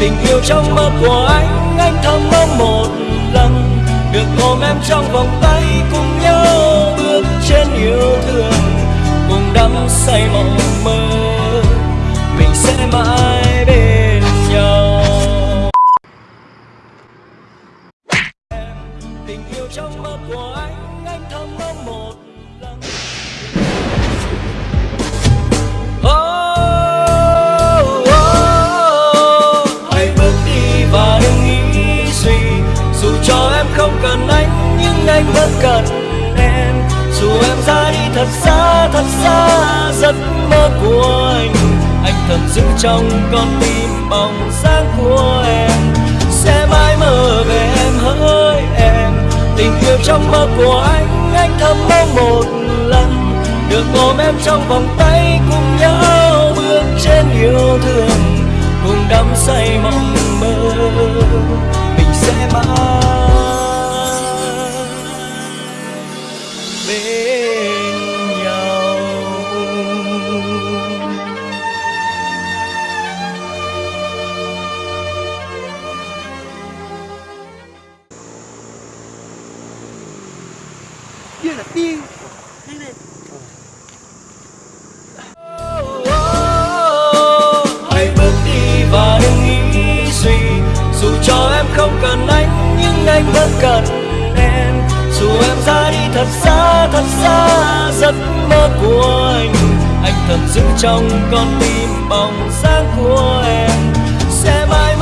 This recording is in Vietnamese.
Tình yêu trong mơ của anh anh thầm mong một lần. Được ôm em trong vòng tay cùng nhau bước trên yêu thương, cùng đắm say mộng mơ. Mình sẽ mãi bên nhau. Tình yêu trong mơ của anh anh thầm mong một lần. Và đừng nghĩ suy dù cho em không cần anh, nhưng anh vẫn cần em. Dù em ra đi thật xa thật xa, giấc mơ của anh. Anh thầm giữ trong con tim bóng dáng của em. Sẽ mãi mơ về em, hỡi em. Tình yêu trong mơ của anh anh thầm mong một lần. Được ôm em trong vòng tay, cùng nhau bước trên yêu thương. Cùng đắm say mong mình sẽ mãi bên nhau. Kia là tiên. Đây này cho em không cần anh, nhưng anh vẫn cần em. Dù em ra đi thật xa thật xa, giấc mơ của anh. Anh thật giữ trong con tim bóng dáng của em. Sẽ mãi